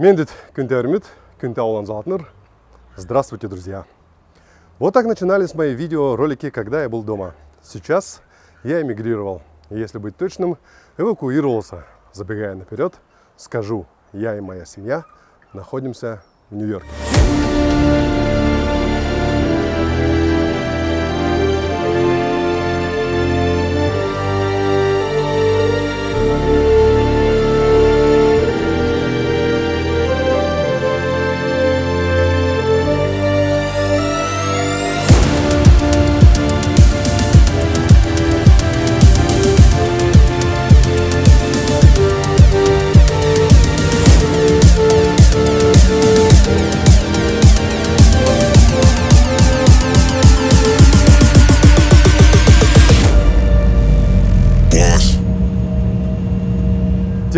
Мендит Кюнтермит, Кюнтаулан Залтнер. Здравствуйте, друзья! Вот так начинались мои видеоролики, когда я был дома. Сейчас я эмигрировал. Если быть точным, эвакуировался. Забегая наперед, скажу, я и моя семья находимся в Нью-Йорке.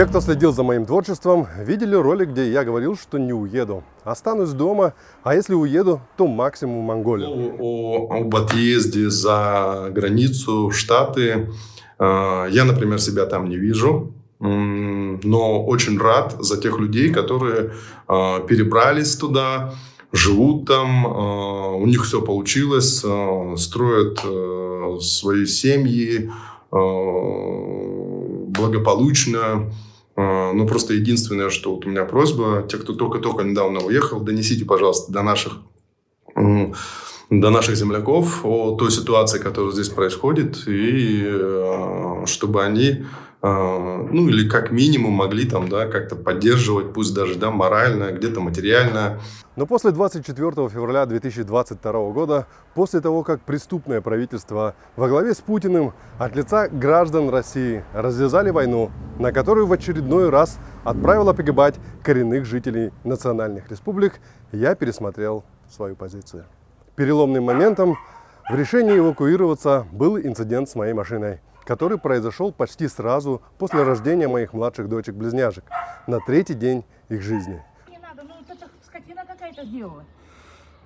Те, кто следил за моим творчеством, видели ролик, где я говорил, что не уеду. Останусь дома, а если уеду, то максимум в Монголию. О, об отъезде за границу, в Штаты, э, я, например, себя там не вижу. Но очень рад за тех людей, которые э, перебрались туда, живут там, э, у них все получилось, строят свои семьи, благополучно. А, ну, просто единственное, что вот у меня просьба, те, кто только-только недавно уехал, донесите, пожалуйста, до наших, до наших земляков о той ситуации, которая здесь происходит, и а, чтобы они ну или как минимум могли там, да, как-то поддерживать, пусть даже, да, морально, где-то материально. Но после 24 февраля 2022 года, после того, как преступное правительство во главе с Путиным от лица граждан России развязали войну, на которую в очередной раз отправило погибать коренных жителей национальных республик, я пересмотрел свою позицию. Переломным моментом в решении эвакуироваться был инцидент с моей машиной – который произошел почти сразу после рождения моих младших дочек-близняшек, на третий день их жизни. Не надо, ну это скотина какая-то сделала.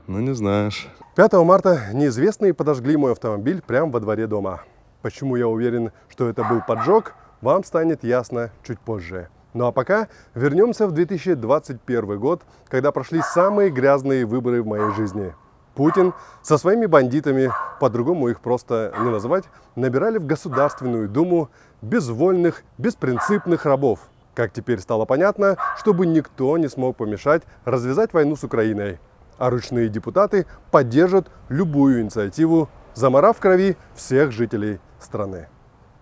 Ну не знаешь. 5 марта неизвестные подожгли мой автомобиль прямо во дворе дома. Почему я уверен, что это был поджог, вам станет ясно чуть позже. Ну а пока вернемся в 2021 год, когда прошли самые грязные выборы в моей жизни – Путин со своими бандитами, по-другому их просто не называть, набирали в Государственную Думу безвольных, беспринципных рабов. Как теперь стало понятно, чтобы никто не смог помешать развязать войну с Украиной. А ручные депутаты поддержат любую инициативу, заморав крови всех жителей страны.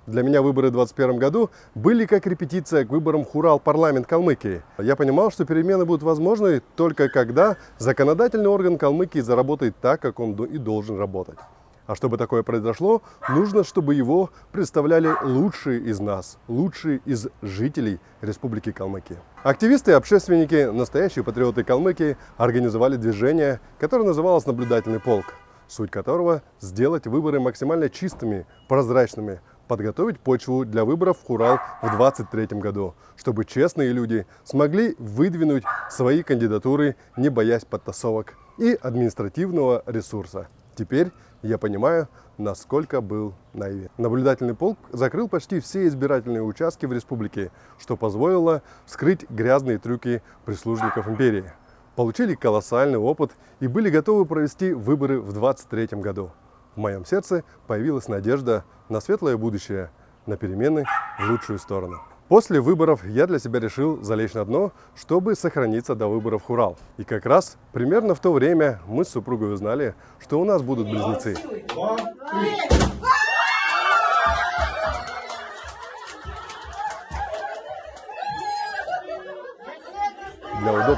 Для меня выборы в 2021 году были как репетиция к выборам Хурал парламент Калмыкии. Я понимал, что перемены будут возможны только когда законодательный орган Калмыкии заработает так, как он и должен работать. А чтобы такое произошло, нужно, чтобы его представляли лучшие из нас, лучшие из жителей Республики Калмыкия. Активисты и общественники, настоящие патриоты Калмыкии, организовали движение, которое называлось «Наблюдательный полк», суть которого – сделать выборы максимально чистыми, прозрачными, подготовить почву для выборов в Хурал в 2023 году, чтобы честные люди смогли выдвинуть свои кандидатуры, не боясь подтасовок и административного ресурса. Теперь я понимаю, насколько был наивен. Наблюдательный полк закрыл почти все избирательные участки в республике, что позволило вскрыть грязные трюки прислужников империи. Получили колоссальный опыт и были готовы провести выборы в 2023 году. В моем сердце появилась надежда на светлое будущее, на перемены в лучшую сторону. После выборов я для себя решил залечь на дно, чтобы сохраниться до выборов Хурал. И как раз примерно в то время мы с супругой узнали, что у нас будут близнецы. Для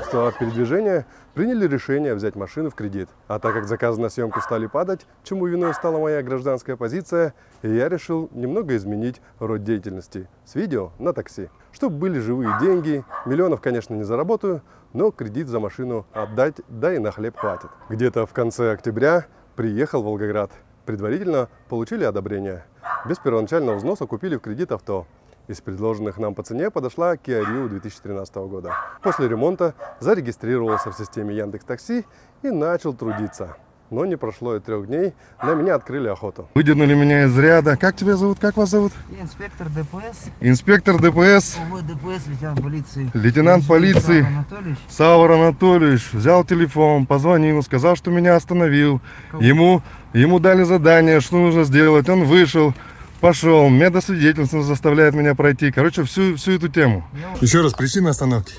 удобства передвижения приняли решение взять машину в кредит. А так как заказы на съемку стали падать, чему виной стала моя гражданская позиция, я решил немного изменить род деятельности с видео на такси. Чтобы были живые деньги, миллионов, конечно, не заработаю, но кредит за машину отдать, да и на хлеб хватит. Где-то в конце октября приехал в Волгоград. Предварительно получили одобрение. Без первоначального взноса купили в кредит авто. Из предложенных нам по цене подошла Kia Rio 2013 года. После ремонта зарегистрировался в системе Яндекс Такси и начал трудиться. Но не прошло и трех дней, на меня открыли охоту. Выдернули меня из ряда. Как тебя зовут? Как вас зовут? Инспектор ДПС, Инспектор ДПС, ОВ ДПС, лейтенант полиции. Лейтенант полиции. Иван Анатольевич. Савр Анатольевич взял телефон, позвонил, сказал, что меня остановил. Ему, ему дали задание, что нужно сделать. Он вышел, пошел. Медосвидетельство заставляет меня пройти. Короче, всю, всю эту тему. Еще раз, причина остановки.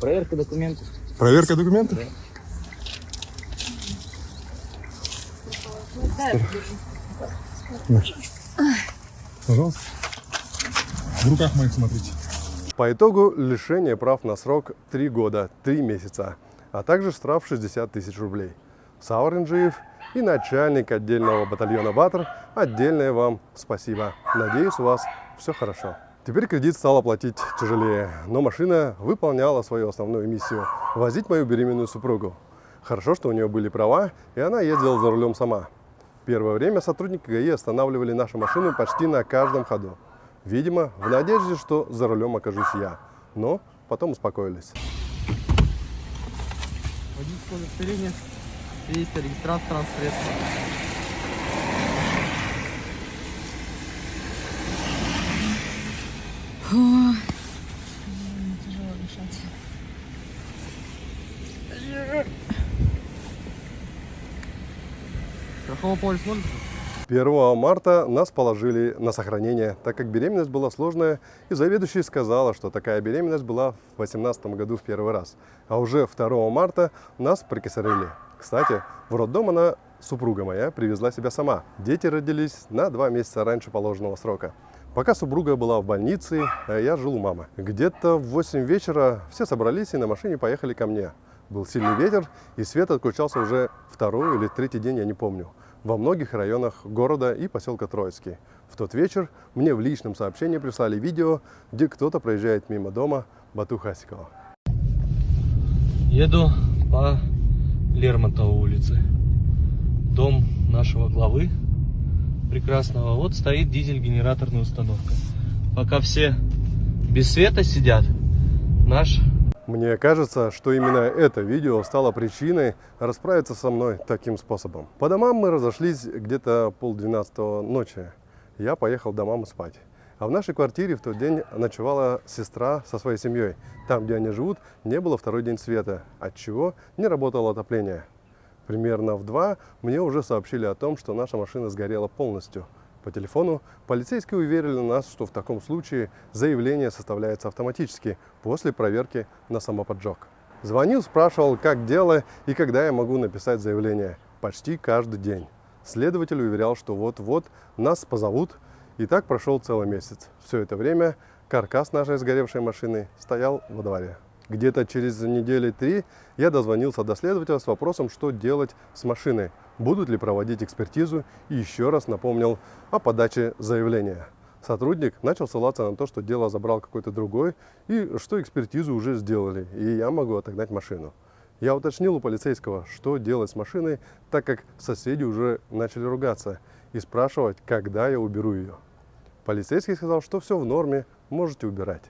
Проверка документов. Проверка документов? Пожалуйста. В руках моих смотрите. По итогу лишение прав на срок 3 года 3 месяца, а также штраф 60 тысяч рублей. Саур Инжиев и начальник отдельного батальона «Батр» отдельное вам спасибо. Надеюсь, у вас все хорошо. Теперь кредит стал оплатить тяжелее, но машина выполняла свою основную миссию – возить мою беременную супругу. Хорошо, что у нее были права, и она ездила за рулем сама. Первое время сотрудники ГАИ останавливали нашу машину почти на каждом ходу. Видимо, в надежде, что за рулем окажусь я. Но потом успокоились. Водительское удостоверение, свидетельство, регистрация транспортного средства. Тяжело дышать. 1 марта нас положили на сохранение, так как беременность была сложная, и заведующая сказала, что такая беременность была в 2018 году в первый раз. А уже 2 марта нас прикосорили. Кстати, в роддом она, супруга моя, привезла себя сама. Дети родились на два месяца раньше положенного срока. Пока супруга была в больнице, а я жил у мамы. Где-то в 8 вечера все собрались и на машине поехали ко мне. Был сильный ветер, и свет отключался уже второй или третий день, я не помню, во многих районах города и поселка Троицкий. В тот вечер мне в личном сообщении прислали видео, где кто-то проезжает мимо дома Бату Хасикова. Еду по Лермонтовой улице. Дом нашего главы прекрасного. Вот стоит дизель-генераторная установка. Пока все без света сидят, наш Мне кажется, что именно это видео стало причиной расправиться со мной таким способом. По домам мы разошлись где-то полдвенадцатого ночи. Я поехал до мамы спать. А в нашей квартире в тот день ночевала сестра со своей семьей. Там, где они живут, не было второй день света, отчего не работало отопление. Примерно в два мне уже сообщили о том, что наша машина сгорела полностью. По телефону полицейские уверили нас, что в таком случае заявление составляется автоматически после проверки на самоподжог. Звонил, спрашивал, как дело и когда я могу написать заявление. Почти каждый день. Следователь уверял, что вот-вот нас позовут. И так прошел целый месяц. Все это время каркас нашей сгоревшей машины стоял во дворе. Где-то через недели три я дозвонился до следователя с вопросом, что делать с машиной, будут ли проводить экспертизу, и еще раз напомнил о подаче заявления. Сотрудник начал ссылаться на то, что дело забрал какой-то другой, и что экспертизу уже сделали, и я могу отогнать машину. Я уточнил у полицейского, что делать с машиной, так как соседи уже начали ругаться и спрашивать, когда я уберу ее. Полицейский сказал, что все в норме, можете убирать.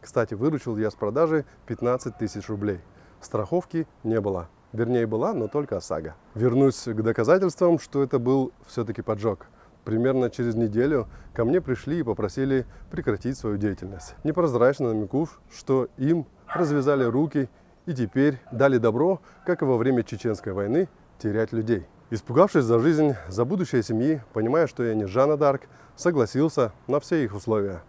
Кстати, выручил я с продажи 15 тысяч рублей. Страховки не было. Вернее, была, но только ОСАГО. Вернусь к доказательствам, что это был все-таки поджог. Примерно через неделю ко мне пришли и попросили прекратить свою деятельность. Непрозрачно намекнув, что им развязали руки и теперь дали добро, как и во время Чеченской войны, терять людей. Испугавшись за жизнь, за будущее семьи, понимая, что я не Жанна Дарк, согласился на все их условия.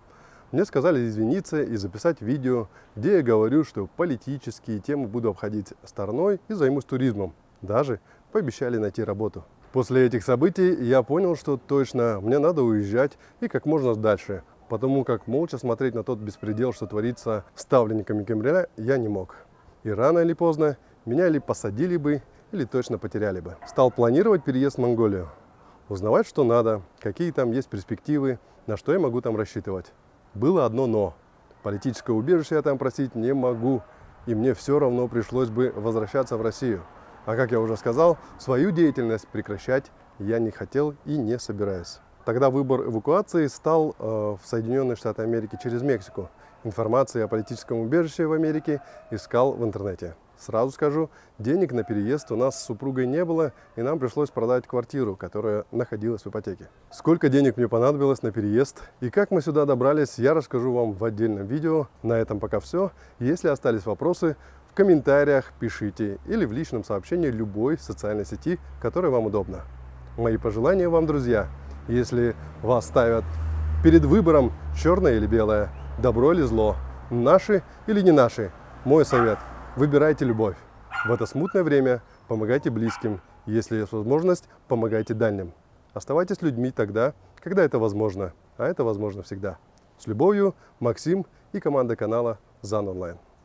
Мне сказали извиниться и записать видео, где я говорю, что политические темы буду обходить стороной и займусь туризмом. Даже пообещали найти работу. После этих событий я понял, что точно мне надо уезжать и как можно дальше, потому как молча смотреть на тот беспредел, что творится ставленниками Кремля, я не мог. И рано или поздно меня или посадили бы, или точно потеряли бы. Стал планировать переезд в Монголию. Узнавать, что надо, какие там есть перспективы, на что я могу там рассчитывать. Было одно «но». Политическое убежище я там просить не могу, и мне все равно пришлось бы возвращаться в Россию. А как я уже сказал, свою деятельность прекращать я не хотел и не собираюсь. Тогда выбор эвакуации стал э, в Соединенные Штаты Америки через Мексику. Информации о политическом убежище в Америке искал в интернете. Сразу скажу, денег на переезд у нас с супругой не было, и нам пришлось продать квартиру, которая находилась в ипотеке. Сколько денег мне понадобилось на переезд и как мы сюда добрались, я расскажу вам в отдельном видео. На этом пока все. Если остались вопросы, в комментариях пишите или в личном сообщении любой социальной сети, которая вам удобна. Мои пожелания вам, друзья, если вас ставят перед выбором черное или белое, добро или зло, наши или не наши, мой совет – выбирайте любовь. В это смутное время помогайте близким, если есть возможность, помогайте дальним. Оставайтесь людьми тогда, когда это возможно, а это возможно всегда. С любовью, Максим и команда канала ЗАН Онлайн.